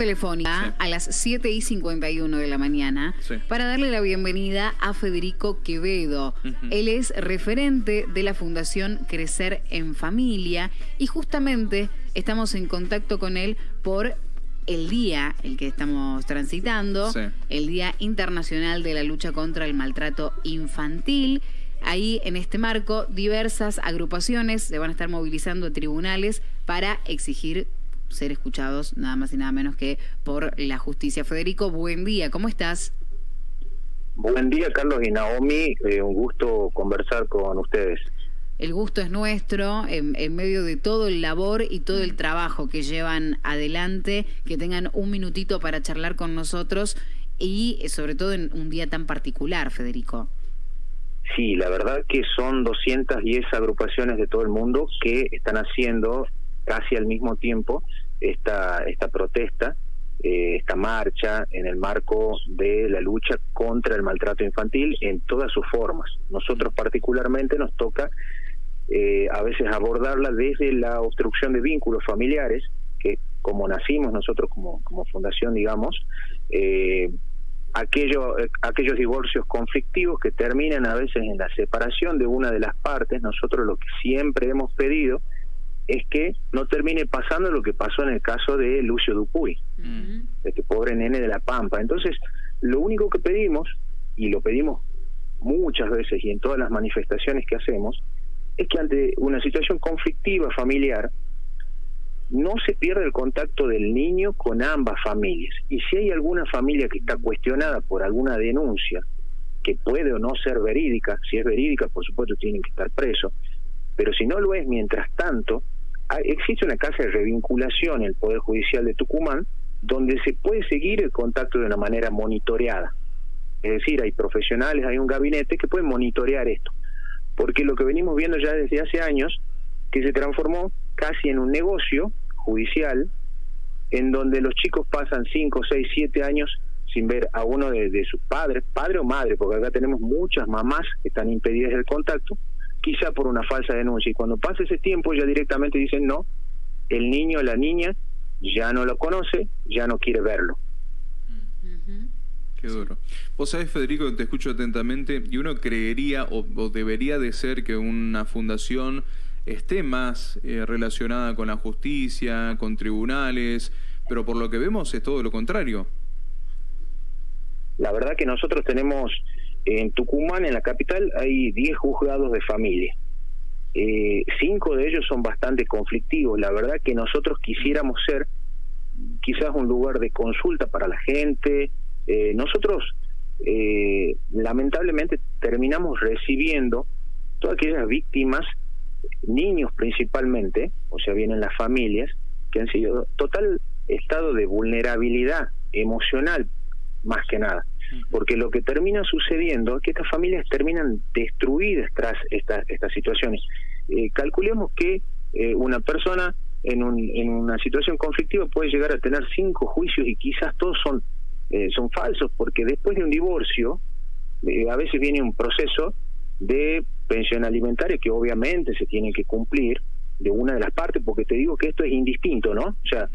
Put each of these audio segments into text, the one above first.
telefónica a las 7 y 51 de la mañana para darle la bienvenida a Federico Quevedo. Él es referente de la Fundación Crecer en Familia y justamente estamos en contacto con él por el día, el que estamos transitando, el Día Internacional de la Lucha contra el Maltrato Infantil. Ahí, en este marco, diversas agrupaciones se van a estar movilizando a tribunales para exigir ser escuchados nada más y nada menos que por la justicia. Federico, buen día, ¿cómo estás? Buen día, Carlos y Naomi. Eh, un gusto conversar con ustedes. El gusto es nuestro, en, medio de todo el labor y todo el trabajo que llevan adelante, que tengan un minutito para charlar con nosotros y sobre todo en un día tan particular, Federico. Sí, la verdad que son 210 agrupaciones de todo el mundo que están haciendo casi al mismo tiempo esta, esta protesta, eh, esta marcha en el marco de la lucha contra el maltrato infantil en todas sus formas. Nosotros particularmente nos toca eh, a veces abordarla desde la obstrucción de vínculos familiares, que como nacimos nosotros como, como fundación, digamos, eh, aquello, aquellos divorcios conflictivos que terminan a veces en la separación de una de las partes, nosotros lo que siempre hemos pedido es que no termine pasando lo que pasó en el caso de Lucio Dupuy, de este pobre nene de la Pampa. Entonces, lo único que pedimos, y lo pedimos muchas veces y en todas las manifestaciones que hacemos, es que ante una situación conflictiva familiar, no se pierda el contacto del niño con ambas familias. Y si hay alguna familia que está cuestionada por alguna denuncia, que puede o no ser verídica, si es verídica, por supuesto, tienen que estar presos, pero si no lo es, mientras tanto, existe una casa de revinculación en el Poder Judicial de Tucumán donde se puede seguir el contacto de una manera monitoreada. Es decir, hay profesionales, hay un gabinete que pueden monitorear esto. Porque lo que venimos viendo ya desde hace años, que se transformó casi en un negocio judicial, en donde los chicos pasan 5, 6, 7 años sin ver a uno de, de sus padres, padre o madre, porque acá tenemos muchas mamás que están impedidas del contacto, quizá por una falsa denuncia. Y cuando pasa ese tiempo ya directamente dicen no, el niño o la niña ya no lo conoce, ya no quiere verlo. Qué duro. Vos sabés, Federico, te escucho atentamente y uno creería o, debería de ser que una fundación esté más eh, relacionada con la justicia, con tribunales, pero por lo que vemos es todo lo contrario. La verdad que nosotros tenemos en Tucumán, en la capital, hay 10 juzgados de familia. Eh, cinco de ellos son bastante conflictivos. La verdad que nosotros quisiéramos ser quizás un lugar de consulta para la gente. Eh, nosotros, eh, lamentablemente, terminamos recibiendo todas aquellas víctimas, niños principalmente, o sea, vienen las familias, que han sido total estado de vulnerabilidad emocional, más que nada porque lo que termina sucediendo es que estas familias terminan destruidas tras estas estas situaciones. Eh, calculemos que eh, una persona en, un, en una situación conflictiva puede llegar a tener cinco juicios y quizás todos son, eh, son falsos, porque después de un divorcio, a veces viene un proceso de pensión alimentaria que obviamente se tiene que cumplir de una de las partes, porque te digo que esto es indistinto, ¿no? O sea,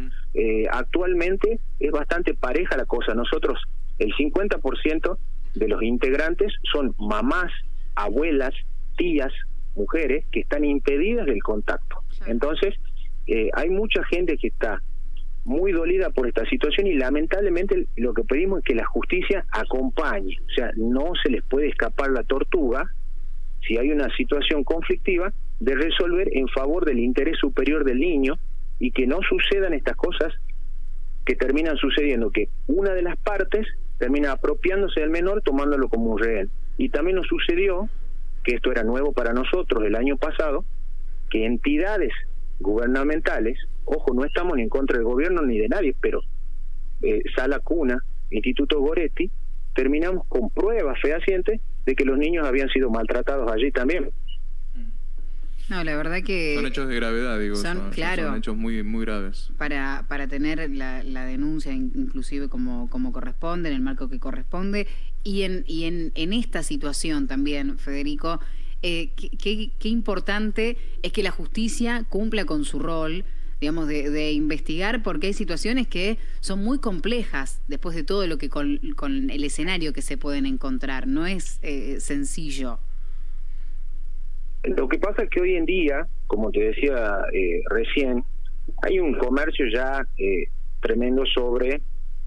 actualmente es bastante pareja la cosa. Nosotros el 50% de los integrantes son mamás, abuelas, tías, mujeres que están impedidas del contacto. Entonces, eh, hay mucha gente que está muy dolida por esta situación y lamentablemente lo que pedimos es que la justicia acompañe, o sea, no se les puede escapar la tortuga si hay una situación conflictiva de resolver en favor del interés superior del niño y que no sucedan estas cosas que terminan sucediendo, que una de las partes termina apropiándose del menor tomándolo como un rehén. Y también nos sucedió, que esto era nuevo para nosotros el año pasado, que entidades gubernamentales, ojo, no estamos ni en contra del gobierno ni de nadie, pero eh, Sala Cuna, Instituto Goretti, terminamos con pruebas fehacientes de que los niños habían sido maltratados allí también. No, la verdad que... Son hechos de gravedad, digo. Son, claro, son hechos muy, muy graves. Para, para tener la, la denuncia inclusive como, como corresponde, en el marco que corresponde, y en, y en, en esta situación también, Federico, eh, qué, qué, importante es que la justicia cumpla con su rol digamos, de, investigar, porque hay situaciones que son muy complejas después de todo lo que con, el escenario que se pueden encontrar. No es eh, sencillo. Lo que pasa es que hoy en día, como te decía eh, recién, hay un comercio ya eh, tremendo sobre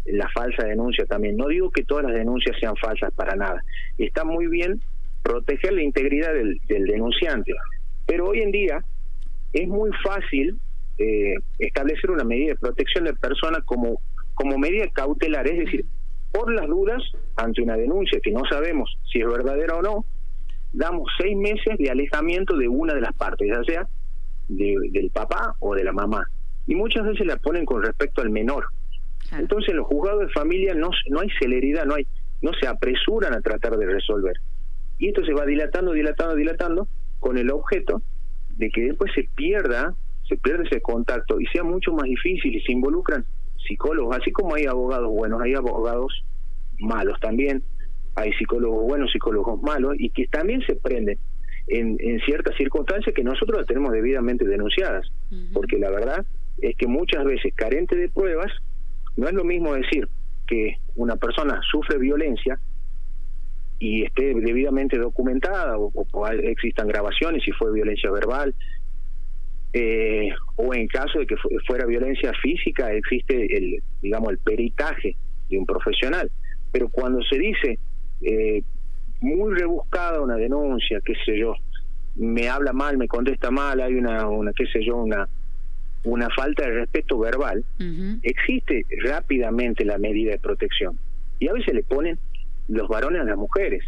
la falsa denuncia también. No digo que todas las denuncias sean falsas para nada. Está muy bien proteger la integridad del, denunciante, pero hoy en día es muy fácil eh, establecer una medida de protección de personas como, como medida cautelar, es decir, por las dudas ante una denuncia que no sabemos si es verdadera o no, damos seis meses de alejamiento de una de las partes, ya sea del papá o de la mamá. Y muchas veces la ponen con respecto al menor. Entonces, en los juzgados de familia no, no hay celeridad, no hay no se apresuran a tratar de resolver. Y esto se va dilatando, dilatando, dilatando, con el objeto de que después se pierda, se pierde ese contacto y sea mucho más difícil y se involucran psicólogos, así como hay abogados buenos, hay abogados malos también, hay psicólogos buenos, psicólogos malos, y que también se prenden en, en ciertas circunstancias que nosotros las tenemos debidamente denunciadas, porque la verdad es que muchas veces, carente de pruebas, no es lo mismo decir que una persona sufre violencia y esté debidamente documentada o, existan grabaciones si fue violencia verbal eh, o en caso de que fuera violencia física existe el digamos el peritaje de un profesional. Pero cuando se dice eh, muy rebuscada una denuncia, qué sé yo, me habla mal, me contesta mal, hay una, una qué sé yo, una una falta de respeto verbal, existe rápidamente la medida de protección. Y a veces le ponen los varones a las mujeres.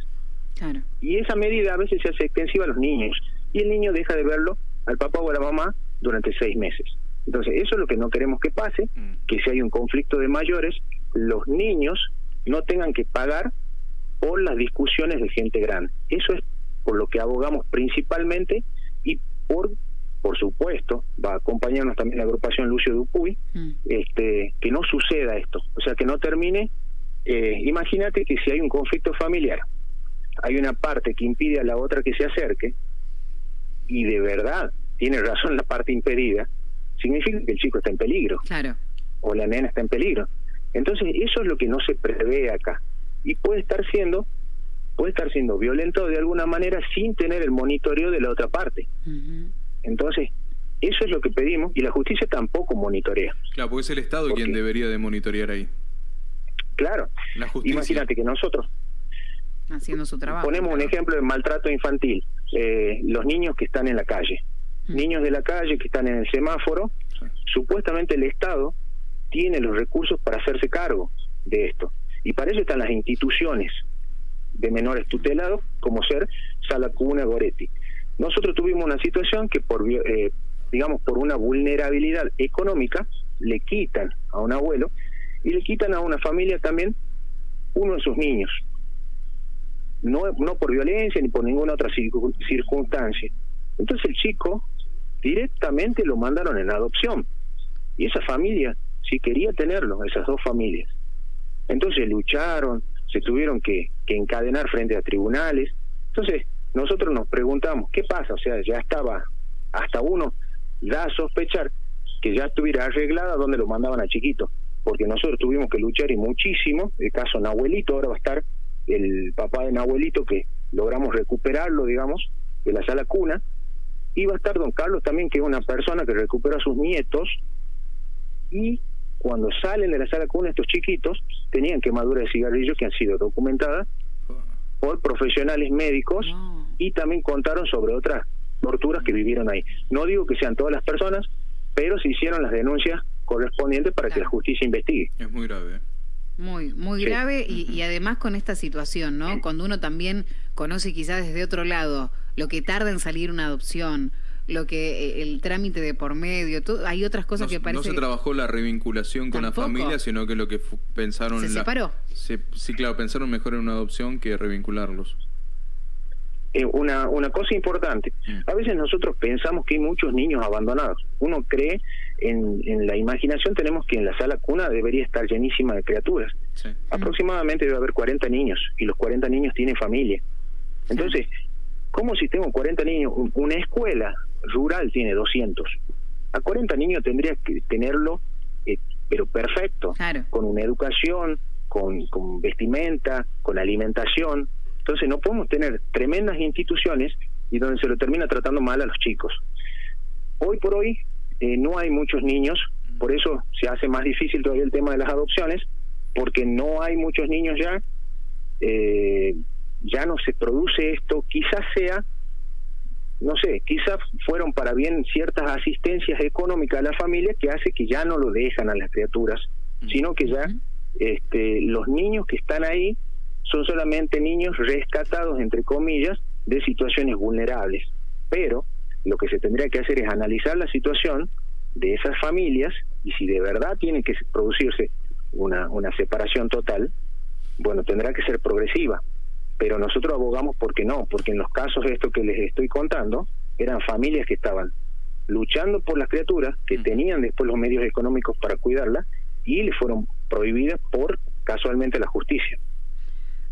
Y esa medida a veces se hace extensiva a los niños. Y el niño deja de verlo al papá o a la mamá durante seis meses. Entonces, eso es lo que no queremos que pase, mm. que si hay un conflicto de mayores, los niños no tengan que pagar por las discusiones de gente grande. Eso es por lo que abogamos principalmente y por por supuesto, va a acompañarnos también la agrupación Lucio Dupuy, mm. este, que no suceda esto, o sea, que no termine. Eh, imagínate que si hay un conflicto familiar, hay una parte que impide a la otra que se acerque, y de verdad tiene razón la parte impedida, significa que el chico está en peligro, claro. o la nena está en peligro. Entonces, eso es lo que no se prevé acá y puede estar siendo puede estar siendo violento de alguna manera sin tener el monitoreo de la otra parte. Entonces, eso es lo que pedimos y la justicia tampoco monitorea. Claro, porque es el Estado quien debería de monitorear ahí. Claro. Imagínate que nosotros haciendo su trabajo. Ponemos un ejemplo de maltrato infantil. Eh, los niños que están en la calle. Niños de la calle que están en el semáforo. Supuestamente el Estado tiene los recursos para hacerse cargo de esto. Y para eso están las instituciones de menores tutelados, como ser Sala Cuna Goretti. Nosotros tuvimos una situación que por, eh, digamos, por una vulnerabilidad económica, le quitan a un abuelo y le quitan a una familia también uno de sus niños. No, no por violencia ni por ninguna otra circunstancia. Entonces el chico directamente lo mandaron en adopción. Y esa familia sí quería tenerlo, esas dos familias. Entonces lucharon, se tuvieron que, encadenar frente a tribunales. Entonces, nosotros nos preguntamos, ¿qué pasa? O sea, ya estaba, hasta uno da a sospechar que ya estuviera arreglada donde lo mandaban a chiquito, porque nosotros tuvimos que luchar y muchísimo, el caso Nahuelito, ahora va a estar el papá de Nahuelito que logramos recuperarlo, digamos, de la sala cuna, y va a estar don Carlos también, que es una persona que recupera a sus nietos, y cuando salen de la sala con estos chiquitos, tenían quemaduras de cigarrillos que han sido documentadas por profesionales médicos y también contaron sobre otras torturas que vivieron ahí. No digo que sean todas las personas, pero se hicieron las denuncias correspondientes para que la justicia investigue. Es muy grave. Muy, muy grave y, y, además con esta situación, ¿no? Cuando uno también conoce quizás desde otro lado lo que tarda en salir una adopción, lo que eh, el trámite de por medio, hay otras cosas que parece... No se trabajó la revinculación con la familia, sino que lo que pensaron... ¿Se separó? sí, claro, pensaron mejor en una adopción que revincularlos. Eh, una, una cosa importante, mm. a veces nosotros pensamos que hay muchos niños abandonados. Uno cree, en, en la imaginación tenemos que en la sala cuna debería estar llenísima de criaturas. Aproximadamente debe haber 40 niños y los 40 niños tienen familia. Entonces, ¿cómo si tengo 40 niños? Una escuela rural tiene 200. A 40 niños tendrías que tenerlo, eh, pero perfecto, con una educación, con, con vestimenta, con alimentación. Entonces no podemos tener tremendas instituciones y donde se lo termina tratando mal a los chicos. Hoy por hoy eh, no hay muchos niños, por eso se hace más difícil todavía el tema de las adopciones, porque no hay muchos niños ya, eh, ya no se produce esto, quizás sea, no sé, quizás fueron para bien ciertas asistencias económicas a la familia que hace que ya no lo dejan a las criaturas, sino que ya este, los niños que están ahí son solamente niños rescatados, entre comillas, de situaciones vulnerables. Pero lo que se tendría que hacer es analizar la situación de esas familias y si de verdad tiene que producirse una, una separación total, bueno, tendrá que ser progresiva. Pero nosotros abogamos porque no, porque en los casos de esto que les estoy contando, eran familias que estaban luchando por las criaturas, que tenían después los medios económicos para cuidarlas y le fueron prohibidas por casualmente la justicia.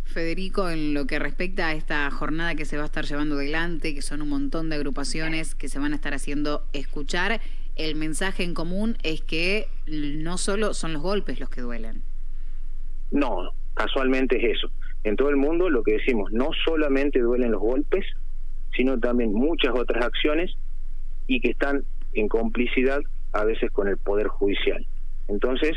Federico, en lo que respecta a esta jornada que se va a estar llevando adelante, que son un montón de agrupaciones que se van a estar haciendo escuchar, el mensaje en común es que no solo son los golpes los que duelen. No, casualmente es eso. En todo el mundo lo que decimos, no solamente duelen los golpes, sino también muchas otras acciones y que están en complicidad a veces con el Poder Judicial. Entonces,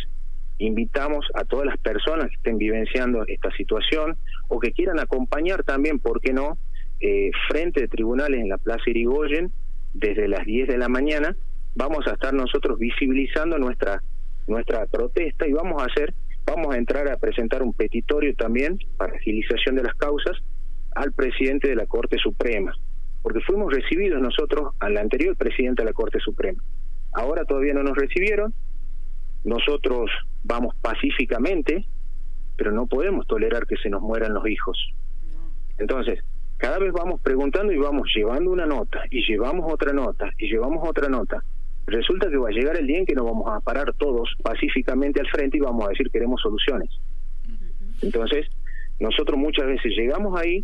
invitamos a todas las personas que estén vivenciando esta situación o que quieran acompañar también, ¿por qué no?, eh, frente de tribunales en la Plaza Irigoyen desde las 10 de la mañana. Vamos a estar nosotros visibilizando nuestra nuestra protesta y vamos a hacer, vamos a entrar a presentar un petitorio también para agilización de las causas al presidente de la Corte Suprema, porque fuimos recibidos nosotros al anterior presidente de la Corte Suprema. Ahora todavía no nos recibieron, nosotros vamos pacíficamente, pero no podemos tolerar que se nos mueran los hijos. Entonces, cada vez vamos preguntando y vamos llevando una nota, y llevamos otra nota, y llevamos otra nota. Resulta que va a llegar el día en que nos vamos a parar todos pacíficamente al frente y vamos a decir queremos soluciones. Entonces, nosotros muchas veces llegamos ahí,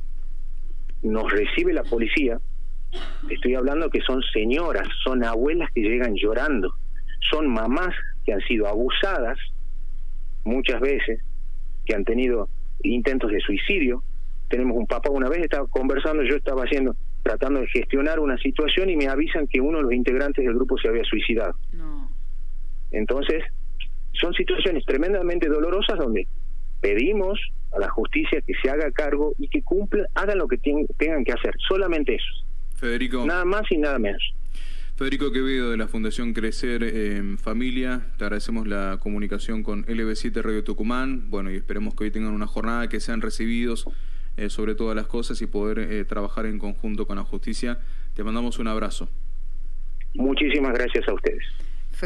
nos recibe la policía, estoy hablando que son señoras, son abuelas que llegan llorando, son mamás que han sido abusadas muchas veces, que han tenido intentos de suicidio. Tenemos un papá, una vez estaba conversando, yo estaba haciendo, tratando de gestionar una situación y me avisan que uno de los integrantes del grupo se había suicidado. Entonces, son situaciones tremendamente dolorosas donde pedimos a la justicia que se haga cargo y que cumplan, hagan lo que tengan que hacer, solamente eso. Federico. Nada más y nada menos. Federico Quevedo de la Fundación Crecer en Familia, te agradecemos la comunicación con LB7 Radio Tucumán, bueno, y esperemos que hoy tengan una jornada, que sean recibidos eh, sobre todas las cosas y poder eh, trabajar en conjunto con la justicia. Te mandamos un abrazo. Muchísimas gracias a ustedes.